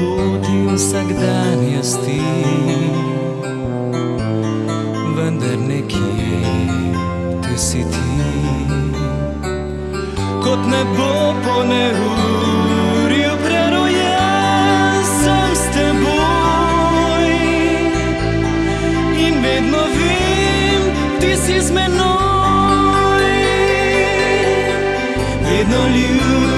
poti vsakdanjosti. Vendar nekje tu si ti, kot nebo po neurju prerojen sem s teboj in vedno vem, ti si z menoj. Vedno ljubi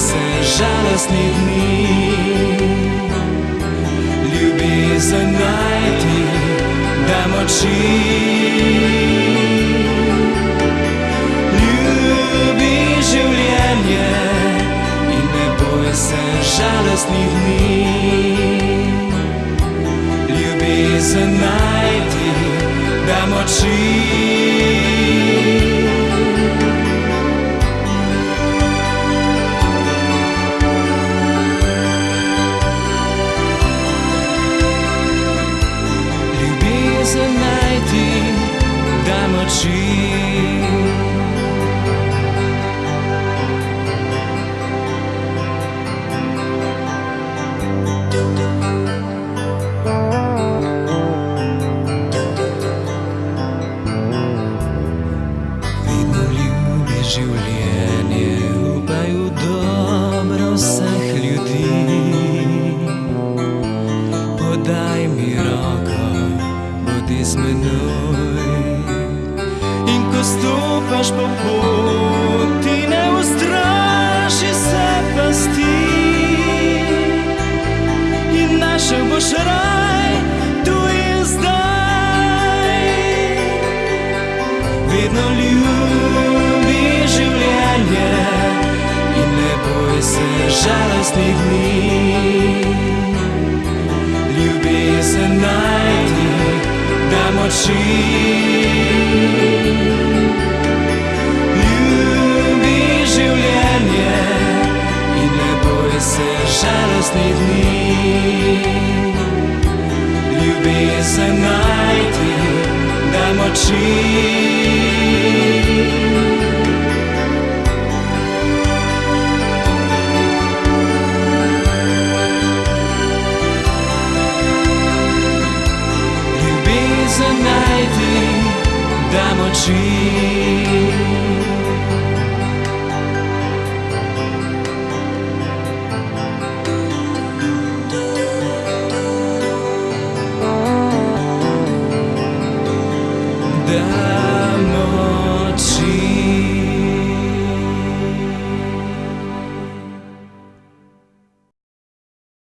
se žalostnih dni. Ljubezen najti, da moči. Ljubi življenje in ne boj se žalostnih dni. Ljubezen najti, da moči. Upaj v dobro vseh ljudi. Podaj mi roko, bodi z menoj. In ko stopaš po poti, ne ustraši se pasti. Boj se žalostnih dni. Ljubezen najti, da moči. Ljubi življenje in ne boj se žalostnih dni. Ljubezen najti, da moči. Ljubezen najti, da moči.